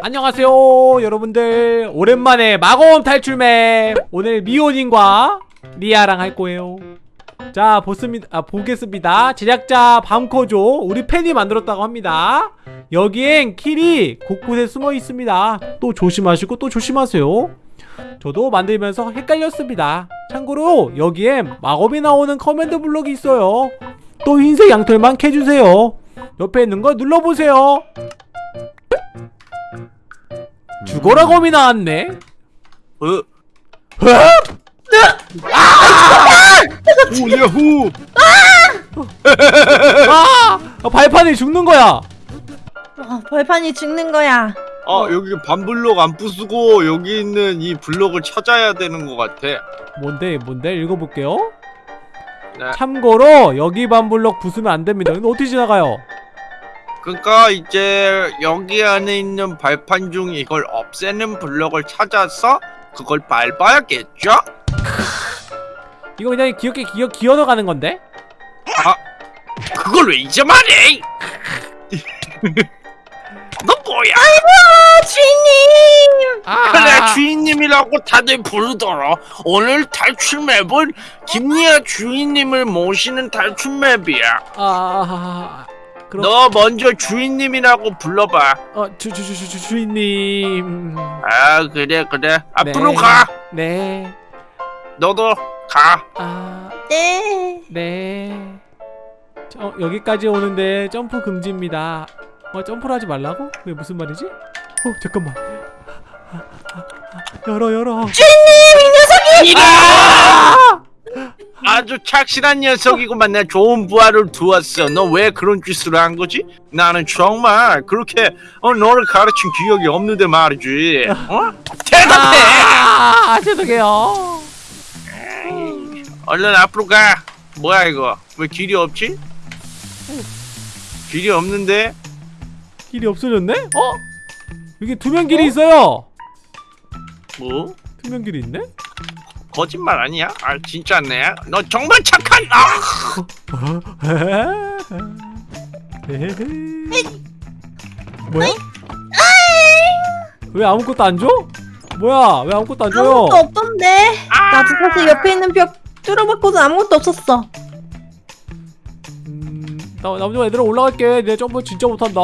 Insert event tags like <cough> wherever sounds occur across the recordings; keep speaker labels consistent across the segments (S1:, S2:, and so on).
S1: 안녕하세요 여러분들. 오랜만에 마검 탈출map 오늘 미호님과 리아랑 할 거예요. 자 보습니다 아, 보겠습니다. 제작자 밤코조 우리 팬이 만들었다고 합니다. 여기엔 킬이 곳곳에 숨어 있습니다. 또 조심하시고 또 조심하세요. 저도 만들면서 헷갈렸습니다. 참고로 여기엔 마검이 나오는 command block이 있어요. 또 흰색 양털만 캐주세요. 옆에 있는 거 눌러보세요 죽어라 검이 나왔네
S2: 어? 오 야호!
S1: 아! 아, 발판이 죽는 거야
S3: 아, 벌판이 죽는 거야.
S2: 아 여기 반블록 안 부수고 여기 있는 이 블록을 찾아야 되는 것 같아.
S1: 뭔데 뭔데 읽어볼게요
S2: 네.
S1: 참고로 여기 반블럭 부수면 안 됩니다 근데 어떻게 지나가요?
S2: 그러니까 이제 여기 안에 있는 발판 중 이걸 없애는 블록을 찾아서 그걸 밟아야겠죠? <laughs>
S1: 이거 그냥 귀엽게 기어, 기어 넣어가는 건데?
S2: 그걸 왜 이제 말해? <laughs> 너 뭐야?
S3: 아, 주인님!
S1: 아,
S2: 그래 주인님이라고 다들 부르더라. 오늘 탈출 맵은 김리아 주인님을 모시는 탈출 맵이야.
S1: 아, 아, 아, 그럼
S2: 너 먼저 주인님이라고 불러봐.
S1: 어, 주, 주, 주, 주, 주, 주인님
S2: 아 그래 그래 앞으로
S1: 네.
S2: 가.
S1: 네
S2: 너도 가.
S1: 아,
S3: 네.
S1: 네 어, 여기까지 오는데 점프 금지입니다 어, 점프를 하지 말라고? 왜 무슨 말이지? 어, 잠깐만 열어 열어
S2: 아 주 착실한 녀석이구만. 내 좋은 부하를 두었어. 너 왜 그런 짓을 한 거지? 나는 정말 그렇게 어, 너를 가르친 기억이 없는데 말이지. 어? 대답해.
S1: 아, 죄송해요
S2: 얼른 앞으로 가. 뭐야 이거? 왜 길이 없지? 길이 없는데?
S1: 길이 없어졌네? 어? 여기 투명 길이 있어요
S2: 뭐?
S1: 투명 길이 있네?
S2: 거짓말 아니야? 아 진짜네. 너 정말 착한. 아!
S1: 뭐야? 왜 아무것도 안 줘? 뭐야? 왜 아무것도 안 줘요?
S3: 아무것도 없던데. 나도 사실 옆에 있는 벽 뚫어봤고도 아무것도 없었어.
S1: 음, 나, 나 먼저 얘들아 올라갈게. 내 점프 진짜 못한다.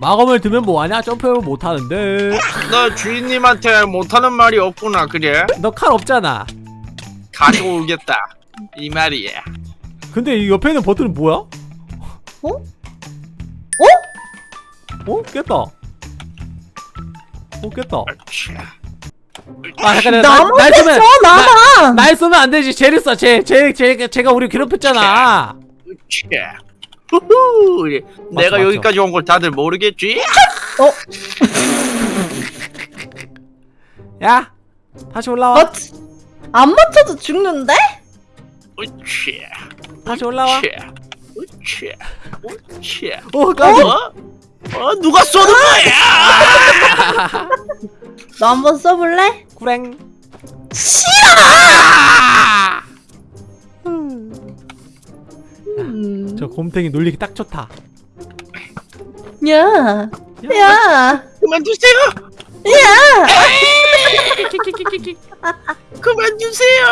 S1: 마검을 들면 뭐하냐? 점프를 못하는데.
S2: 너 주인님한테 못하는 말이 없구나 그래?
S1: 너 칼 없잖아.
S2: 가져오겠다. 이 말이야.
S1: 근데 이 옆에 있는 버튼은 뭐야?
S3: 어?
S1: 어? 깼다. 어, 깼다.
S2: 자,
S1: 아, 잠깐, 나,
S3: 나만
S1: 날 쏘면,
S3: 뺐어, 나만!
S1: 날 쏘면 안 되지. 쟤를 쏴. 쟤, 쟤, 쟤, 쟤가 우리 괴롭혔잖아.
S2: 자. 후후. 내가
S1: 맞죠.
S2: 여기까지 온 걸 다들 모르겠지?
S1: 야, 다시 올라와.
S3: 어, 안 맞춰도 죽는데?
S2: 으쌰.
S1: 다시 올라와.
S2: 으쌰. 으쌰.
S1: 어, 깜짝
S2: 어? 어? 누가 쏘는 거야?
S3: 너 한번 써볼래?
S1: 구랭.
S3: 음.
S1: 저 곰탱이 놀리기 딱 좋다.
S3: 야, 야,
S2: 그만두세요.
S3: 야!
S2: 그만두세요.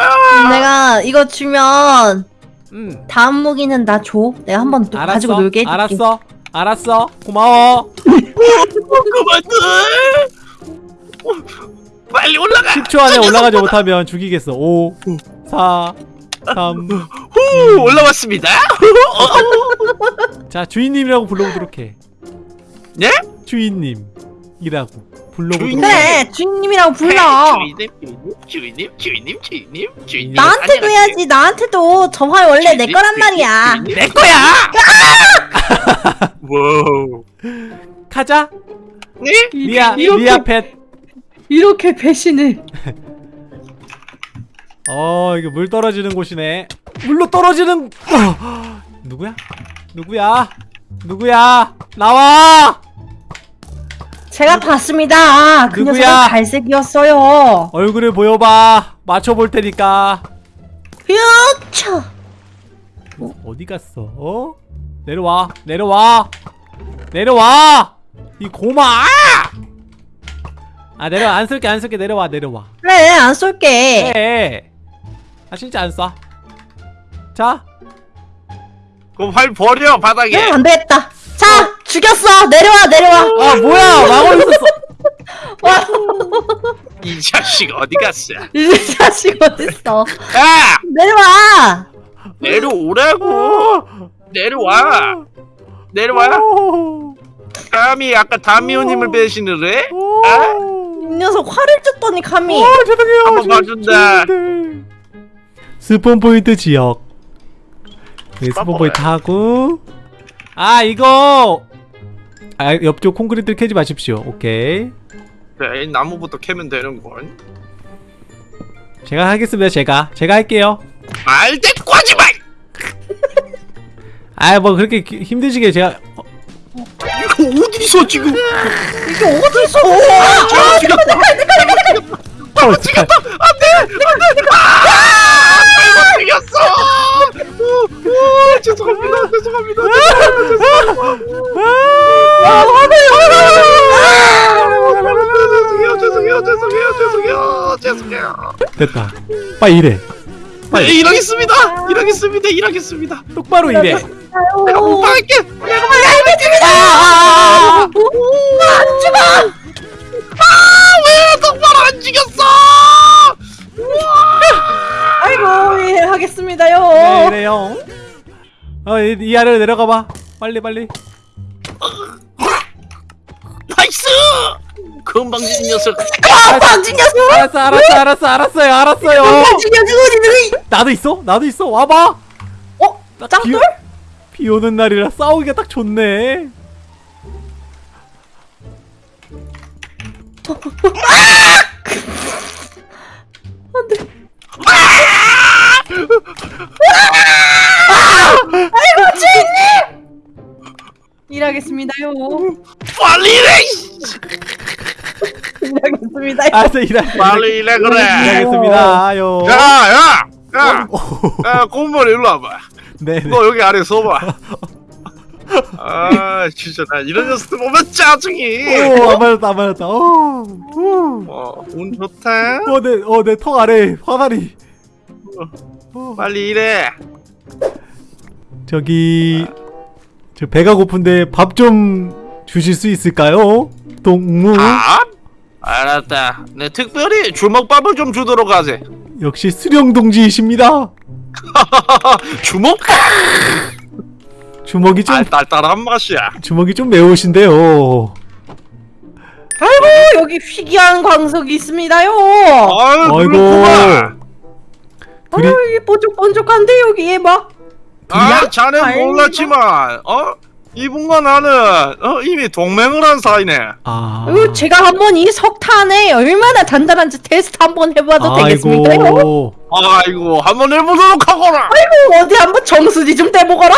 S3: 내가 이거 주면
S1: 음,
S3: 다음 무기는 나 줘. 내가 한번 또
S1: 알았어.
S3: 가지고 놀게 해줄게.
S1: 알았어. 알았어. 고마워.
S2: 그만둬. 어, 빨리 올라가.
S1: 10초 안에 올라가지 못하면 죽이겠어. 5, 4, 3.
S2: 후, 올라왔습니다.
S1: 자, 주인님이라고 불러보도록 해.
S2: 네?
S1: 주인님이라고 불러보도록
S2: 주인님.
S1: 해.
S3: 그래, 주인님이라고 불러.
S2: 주인님, 주인님, 주인님, 주인님, 주인님.
S3: 나한테도 해야지. 나한테도 저 활 원래 내 거란 말이야.
S1: 내 거야! <laughs>
S2: wow.
S1: 가자.
S2: 네?
S1: 리아,
S3: 이렇게-
S1: 리아 pet.
S3: 이렇게 배신을. <laughs>
S1: 어, 이거 물 떨어지는 곳이네. 물로 떨어지는 어. 누구야? 누구야? 누구야? 나와!
S3: 제가 봤습니다. 그
S1: 누구야?
S3: 녀석은 갈색이었어요.
S1: 얼굴을 보여봐. 맞춰볼 테니까.
S3: 휴차.
S1: 어디 갔어? 어? 내려와. 내려와. 내려와. 이 고마 아! 아 내려와 안 쏠게 안 쏠게 내려와 내려와
S3: 그래 안 쏠게
S1: 해. 아 진짜 안 쏴. 자,
S2: 그럼 활 버려 바닥에.
S3: 응, 안 되겠다. 자 죽였어. 내려와 내려와.
S1: 아 뭐야. 마법 있었어. <laughs>
S3: 와,
S2: 이 자식 어디 갔어? <laughs>
S3: 이 자식 어딨어?
S2: 야!
S3: 내려와.
S2: 내려오라고. 내려와. 내려와.
S1: 오,
S2: 감히 아까 다미오님을 배신을 해?
S1: 오,
S2: 아?
S3: 이 녀석 활을 줬더니 감히.
S1: 오, 죄송해요.
S2: 한번
S1: 저-
S2: 봐준다.
S1: spawn point 지역. 네, spawn. point 하고. 아 이거. 아 옆쪽 콘크리트 캐지 마십시오. 오케이.
S2: 그래 나무부터 캐면 되는걸
S1: 제가 하겠습니다. 제가 제가 할게요.
S2: 말대꾸 하지 마!
S1: 아뭐 그렇게 기- 힘드시게 제가 어,
S2: 이거 어디서 지금
S3: 이게 어디서
S2: 잘못 죽였다
S1: 어, 잠깐.
S2: 잘못 죽였어 오, 오, 죄송합니다 죄송합니다 죄송해요 죄송해요 죄송해요 죄송해요 죄송해요
S1: 됐다. 빨리 일해.
S2: 네, 일하겠습니다 일하겠습니다 일하겠습니다
S1: 똑바로 일해.
S2: 내가 공부할게 내가
S3: 아, 안 죽어
S2: 왜 똑바로 안 죽였어
S3: 아이고 예 하겠습니다요
S1: 네, 이래요. 어, 이, 이 아래로 내려가 봐. 빨리 빨리.
S2: nice 건방진 녀석
S3: 아 방진 녀석
S1: 알았어, 알았어, 알았어, 알았어요, 알았어요.
S3: 방진 녀석
S1: 나도 있어, 나도 있어. 와봐.
S3: 어?
S1: 비,
S3: 짱돌?
S1: 비 오는 날이라 싸우기가 딱 좋네.
S3: 아이고 주인님 일하겠습니다요
S2: 빨리 일해
S3: 일하겠습니다요
S1: 알았어, 일할.
S2: 빨리 일해 그래
S1: 일하겠습니다요.
S2: 야야 야 야, 야 곰벌 일로 와봐
S1: 네, 네.
S2: 너 여기 아래 서봐 <laughs> 아 진짜 나 이런 녀석들 보면 짜증이
S1: 오, 안 맞았다, 안 맞았다. 오, 오.
S2: 어, 운 좋다
S1: 어, 내, 어, 내 턱 아래 화살이. 어.
S2: 빨리 일해
S1: 저기 저 배가 고픈데 밥 좀 주실 수 있을까요? 동무
S2: 밥? 알았다 내 특별히 주먹밥을 좀 주도록 하지
S1: 역시 수령 동지이십니다. <laughs>
S2: 주먹밥
S1: 주먹이 좀
S2: 알딸딸한 맛이야
S1: 주먹이 좀 매우신데요.
S3: 아이고 여기 희귀한 광석이 있습니다요
S2: 아유
S1: 아이고. 둘이
S3: 아유 이게 번쩍번쩍한데 여기에 막?
S2: 아
S3: 다행이다.
S2: 몰랐지만 어? 이분과 나는 어, 이미 동맹을 한 사이네.
S1: 아.
S3: 아유, 제가 한번 이 석탄에 얼마나 단단한지 테스트 한번 해봐도?
S1: 아이고.
S2: 아이고 한번 해보도록 하거라!
S3: 아이고 어디 한번 정수리 좀 떼보거라?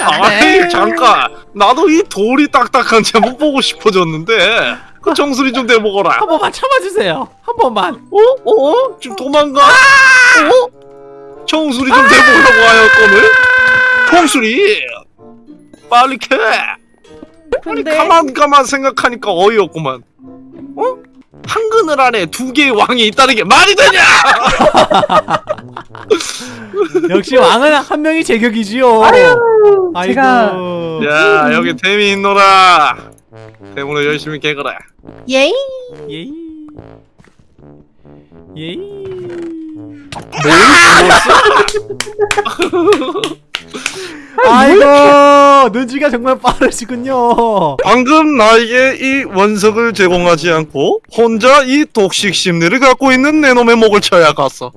S2: 아이 잠깐. 나도 이 돌이 딱딱한지 한번 보고 싶어졌는데 그 정수리 좀 대보거라
S1: 한 번만 참아주세요. 한 번만.
S2: 어? 어? 지금 도망가? 어? 정수리 좀 대보려고 하였거늘? 정수리 빨리 캐 아니
S3: 근데
S2: 가만 가만 생각하니까 어이없구만 어? 한 그늘 안에 두 개의 왕이 있다는 게 말이 되냐 <laughs>
S1: 역시 왕은 한 명이 제격이지요.
S3: 아유
S1: 아이고.
S3: 제가
S2: 야 여기 템이 있노라 템으로 열심히 캐거라
S3: 예이
S1: 예이. 예이. 아이고 눈치가 정말 빠르시군요.
S2: 방금 나에게 이 원석을 제공하지 않고 혼자 이 독식 심리를 갖고 있는 내 놈의 목을 쳐야 갔어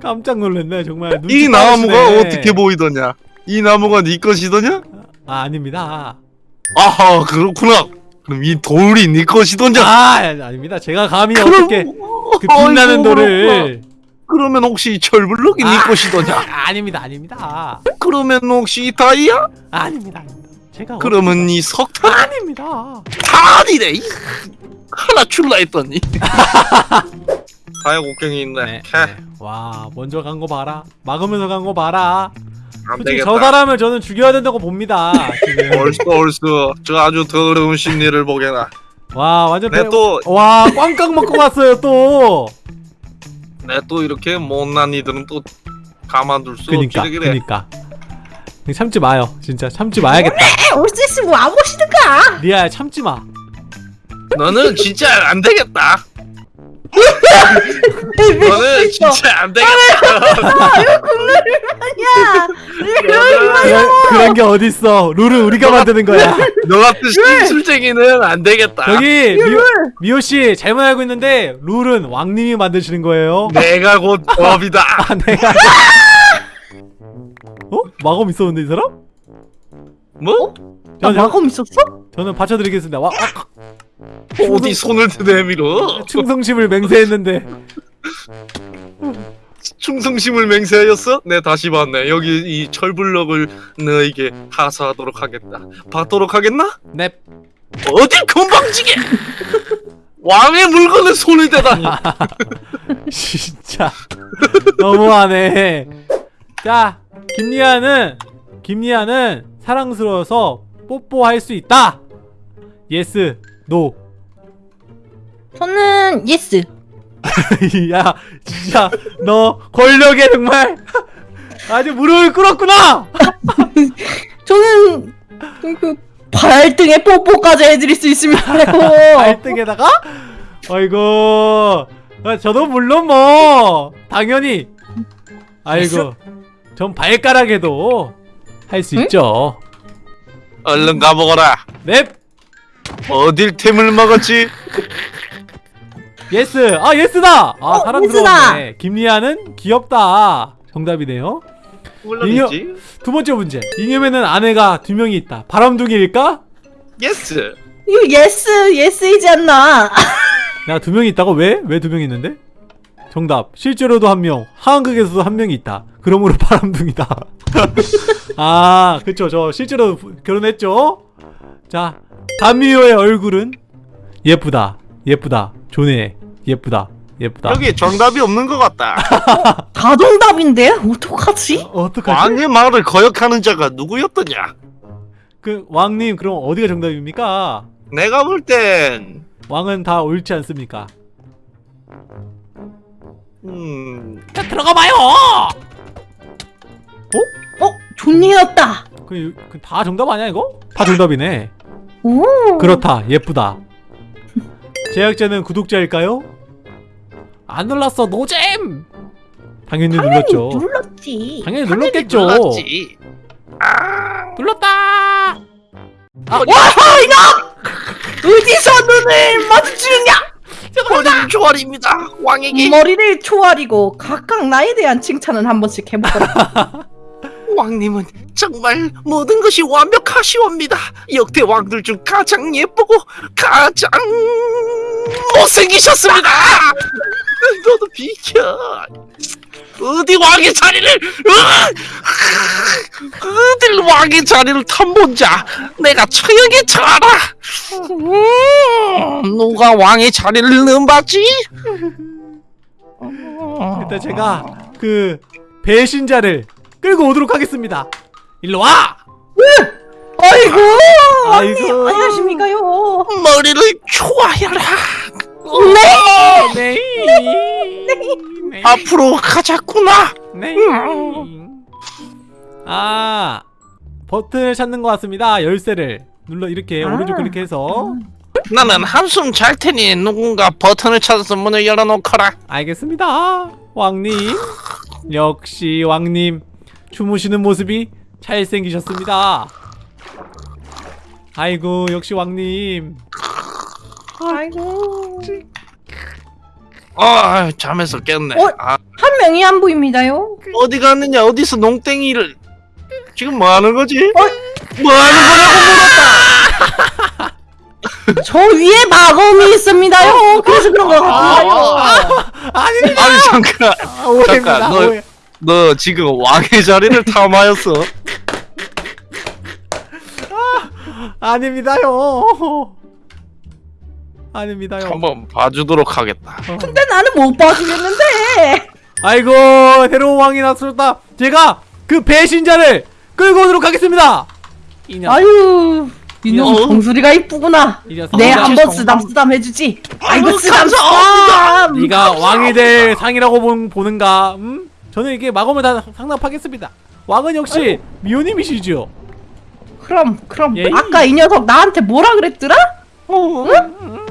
S1: 깜짝 놀랐네 정말. 눈치
S2: 이 나무가
S1: 빠르시네.
S2: 어떻게 보이더냐 이 나무가 네 것이더냐
S1: 아 아닙니다.
S2: 아하 그렇구나 그럼 이 돌이 네 것이더냐
S1: 아 아닙니다. 제가 감히 어떻게 그 빛나는
S2: 아이고,
S1: 돌을
S2: 그러면 혹시 이 철블럭이 네
S1: 아.
S2: 것이더냐
S1: 아, <laughs> 아닙니다 아닙니다
S2: 그러면 혹시 이 다이아
S1: 아닙니다 아닙니다. 제가
S2: 그러면 이 석탄
S1: 아닙니다.
S2: 아니래 이 하나 줄라 했더니 다이아 곡괭이 있네
S1: 네, 네. 와 먼저 간 거 봐라. 막으면서 간 거 봐라. 저 사람을 저는 죽여야 된다고 봅니다. 지금. <laughs>
S2: 얼쑤 얼쑤 저 아주 더러운 심리를 보게나.
S1: 와 완전
S2: 내
S1: 배-
S2: 또-
S1: 와 꽝꽝 먹고 갔어요 또.
S2: 내 또 이렇게 못난 이들은 또 가만둘 수
S1: 그니까
S2: 없지 그래.
S1: 그니까. 참지 마요 진짜 참지 마야겠다.
S3: 올수 있으면 와보시든가.
S1: 리아야 참지 마.
S2: 너는 진짜 안 되겠다.
S3: 있어?
S2: 진짜 안 되겠다. <laughs>
S3: 야,
S1: 그런, 그런 게 어딨어. 룰은 우리가 만드는 거야.
S2: 너 같은 심술쟁이는 안 되겠다.
S1: 여기 미호, 미호 씨 잘못 알고 있는데 룰은 왕님이 만드시는 거예요.
S2: 내가 곧 <laughs> 법이다.
S1: 아 내가. 어? 마검 있었는데 이 사람?
S2: 뭐?
S3: 나
S1: 저는,
S3: 마검 있었어?
S1: 저는 받쳐드리겠습니다. 와, 아,
S2: 어디 손을 내밀어?
S1: 충성심을 맹세했는데.
S2: 충성심을 맹세하였어? 네 다시 봤네. 여기 이 철블럭을 너에게 하사하도록 하겠다. 받도록 하겠나?
S1: 넵.
S2: 어딜 건방지게! 왕의 물건에 손을 대다니. <laughs>
S1: 진짜 너무하네. 자, 김리아는 김리아는 사랑스러워서 뽀뽀할 수 있다. yes, no.
S3: 저는 yes. <laughs>
S1: 야, 진짜 너 권력에 정말 <laughs> 아주 무릎을 꿇었구나. <laughs>
S3: 저는 그 발등에 뽀뽀까지 해드릴 수 있습니다요.
S1: 발등에다가 아이고 아, 저도 물론 뭐 당연히 아이고 전 발가락에도 할수
S3: 응?
S1: 있죠
S2: 얼른 가보거라.
S1: 넵
S2: 어딜 템을 먹었지?
S1: yes 아 yes다 아
S3: 어,
S1: 사랑스러웠네 김리아는 귀엽다 정답이네요
S2: 물론이지.
S1: 두 번째 문제 이념에는 아내가 두 명이 있다 바람둥이일까?
S2: yes.
S3: 이거 yes yes이지 않나? <laughs>
S1: 내가 두 명이 있다고 왜? 왜 두 명이 있는데? 정답 실제로도 한명 하한극에서도 한 명이 있다 그러므로 <laughs> 바람둥이다 <laughs> 아 그쵸 저 실제로 부- 결혼했죠 자 담미호의 얼굴은 예쁘다 예쁘다 조네 예쁘다 예쁘다
S2: 여기 정답이 없는 것 같다. <laughs>
S3: 다 정답인데 어떡하지?
S1: 어, 어떡하지?
S2: 왕의 말을 거역하는 자가 누구였더냐?
S1: 그 왕님 그럼 어디가 정답입니까?
S2: 내가 볼 땐,
S1: 왕은 다 옳지 않습니까?
S2: 음,
S1: 자 들어가 봐요
S3: 어 존니였다.
S1: 그, 그다 정답 아니야 이거? 다 정답이네
S3: 오.
S1: 그렇다 예쁘다 제작자는 구독자일까요? 안 눌렀어 노잼 당연히, 눌렀죠
S3: 눌렀지.
S1: 당연히 눌렀겠죠
S2: 몰랐지. 아,
S1: 눌렀다
S3: 와 어디서 눈을 마주치느냐?
S2: 머리를 조아립니다. 왕에게
S3: 머리를 초아리고 각각 나에 대한 칭찬은 한 번씩 해보거라. <laughs>
S2: 왕님은 정말 모든 것이 완벽하시옵니다. 역대 왕들 중 가장 예쁘고 가장 못생기셨습니다. 너도 비켜. 어디 왕의 자리를! 어딜 왕의 자리를 탐본 자 내가 처형에 처하라. 음, 누가 왕의 자리를 넘봤지?
S1: 일단 제가 그 배신자를 끌고 오도록 하겠습니다 일로 와!
S3: 아이고.
S1: 아이고.
S3: 안녕하십니까요.
S2: 머리를 조아여라.
S3: 네.
S1: 네. 네.
S2: 앞으로 가자꾸나.
S1: 네. 아 버튼을 찾는 것 같습니다. 열쇠를 눌러 이렇게
S3: 아.
S1: 오른쪽 클릭해서
S2: 나는 한숨 잘 테니 누군가 버튼을 찾아서 문을 열어놓거라.
S1: 알겠습니다. 왕님 역시 왕님 주무시는 모습이 잘생기셨습니다. 아이고 역시 왕님
S3: 아이고.
S2: 아 잠에서 깼네.
S3: 어?
S2: 아,
S3: 한 명이 안 보입니다요.
S2: 어디 갔느냐? 어디서 농땡이를 지금 뭐 하는 거지?
S3: 어?
S2: 뭐 하는 거냐고 <laughs>
S3: 저 위에 마검이 있습니다요. 그래서 그런 거 같아요.
S1: 아니
S2: 물었다. 아니 잠깐,
S1: 아, 오해입니다.
S2: 잠깐, 너-
S1: 오해.
S2: 너 지금 왕의 자리를 탐하였어?
S1: 아닙니다요. 아닙니다요.
S2: 한번 봐주도록 하겠다.
S1: 어.
S3: 근데 나는 못 봐주겠는데.
S1: 아이고 새로운 왕이 나섰다. 제가 그 배신자를 끌고 오도록 하겠습니다. 이 녀석,
S3: 아유 이놈
S2: 어?
S3: 정수리가 이쁘구나.
S1: 이 녀석.
S3: 내
S2: 아,
S3: 한번. 쓰담쓰담 해주지. 아이고
S2: 아이고,
S3: 쓰담쓰담.
S1: 네가 왕이 될 상이라고 본- 보는가? 음? 저는 이게 마검을 다 상납하겠습니다. 왕은 역시 미호님이시죠.
S3: 그럼 그럼
S1: 예.
S3: 아까 이 녀석 나한테 뭐라 그랬더라?
S2: 어,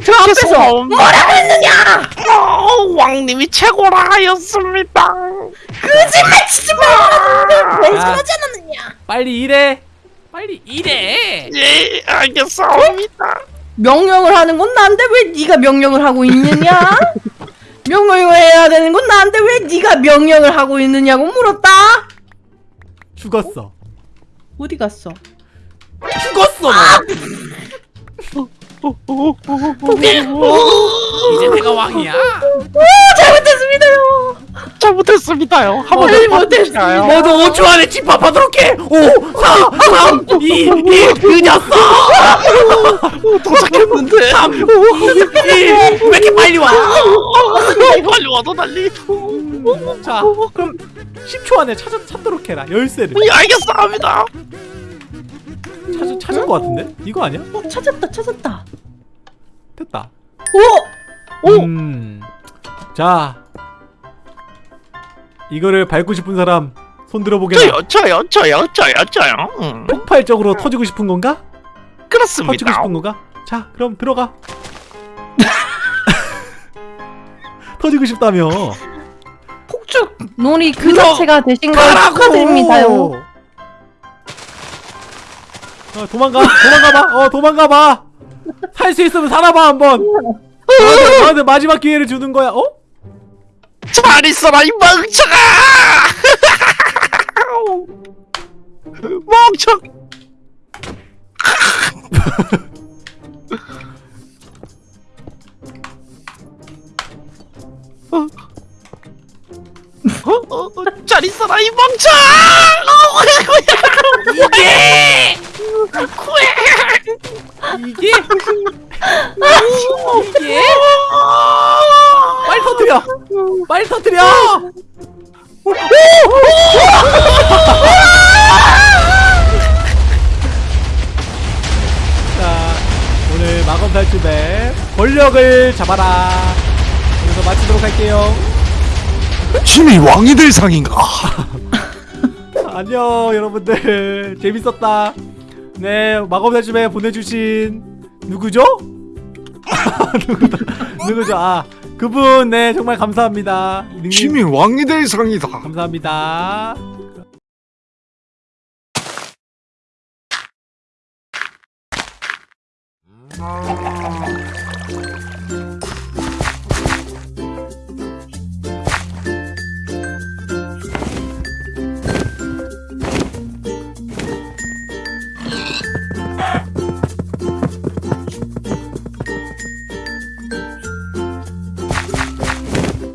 S3: 저 앞에서
S2: 죄송합니다.
S3: 뭐라 그랬느냐?
S2: 어, 왕님이 최고라 하였습니다.
S3: 거짓말 치지 마. 왜
S1: 아.
S3: 그러지 않았느냐?
S1: 빨리 일해. 빨리 일해.
S2: 예, 알겠습니다.
S3: 명령을 하는 건 나인데 왜 네가 명령을 하고 있느냐? <laughs> 명령을 해야 되는 건 나인데 왜 네가 명령을 하고 있느냐고 물었다.
S1: 죽었어.
S3: 어 디 갔어?
S1: 죽었어. 너. 이제 내가 왕이야.
S3: 잘못했습니다요.
S2: 잘못했습니다요. 한번
S3: 잘못했습니다.
S1: 모두 5초 안에 집합하도록 해. 5, 4, 3, 2, 1 늦었어.
S2: 도착했는데.
S1: 3, 2, 1. 왜 이렇게 빨리 와?
S2: 빨리 와서 난리.
S1: 자, 그럼 10초 안에 찾아 찾도록 해라. 열쇠를.
S2: 예, 알겠습니다.
S1: 찾을 찾을 것 같은데? 이거 아니야?
S3: 어, 찾았다 찾았다.
S1: 됐다.
S3: 오! 오!
S1: 음. 자. 이거를 밟고 싶은 사람 손 들어보게나.
S2: 저요, 저요, 저요. 음,
S1: 폭발적으로 터지고 싶은 건가? 터지고
S2: 그렇습니다.
S1: 싶은 건가? 자, 그럼 들어가. 터지고 싶다며.
S3: 폭죽 놀이 그 자체가 되신 걸 축하드립니다요.
S1: 어, 도망가, 도망가봐, 어, 도망가봐. 살 수 있으면 살아봐 한번. 너한테 마지막 기회를 주는 거야. 어?
S2: 잘 있어라 이 멍청아! <laughs> 멍청. <laughs> 어, 어, 어, 잘 있어라 이 멍청! 이게
S1: 이게? 이게? 빨리 터뜨려! 빨리 터뜨려! 자, 오늘 마검 탈출맵 권력을 잡아라. 할게요.
S2: 힘이 왕이 될 상인가? <laughs>
S1: 안녕 여러분들 재밌었다. 네 마검 탈출맵 보내주신 누구죠? <laughs> 누구다? 누구죠? 아 그분 네 정말 감사합니다. 능님
S2: 힘이 왕이 될 상이다.
S1: 감사합니다.